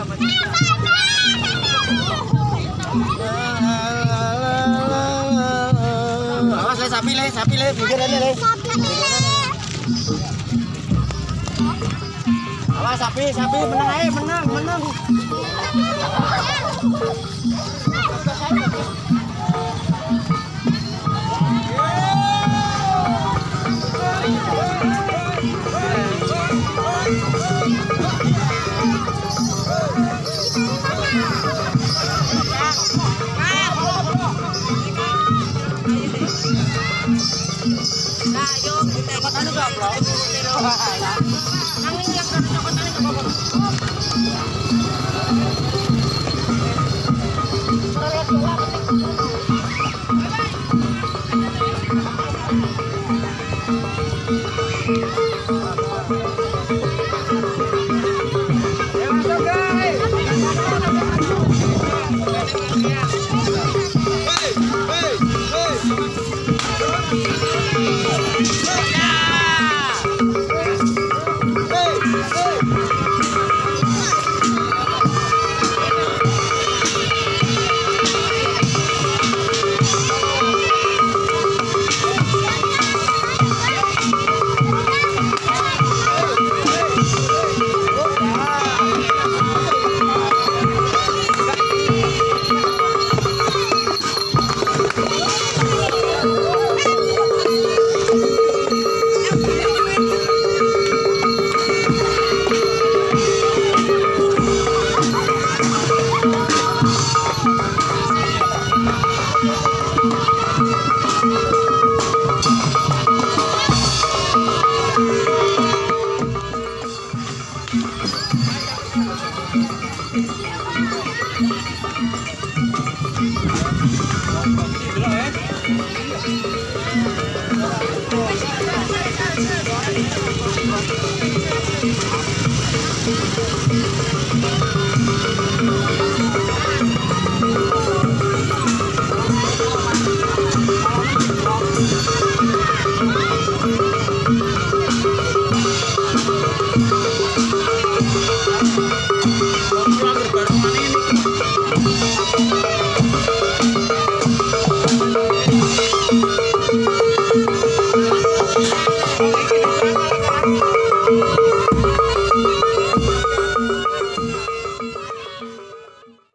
Awas eh, le sapi leh, sapi le, Awas sapi, sapi menang ae, menang, menang. Pero,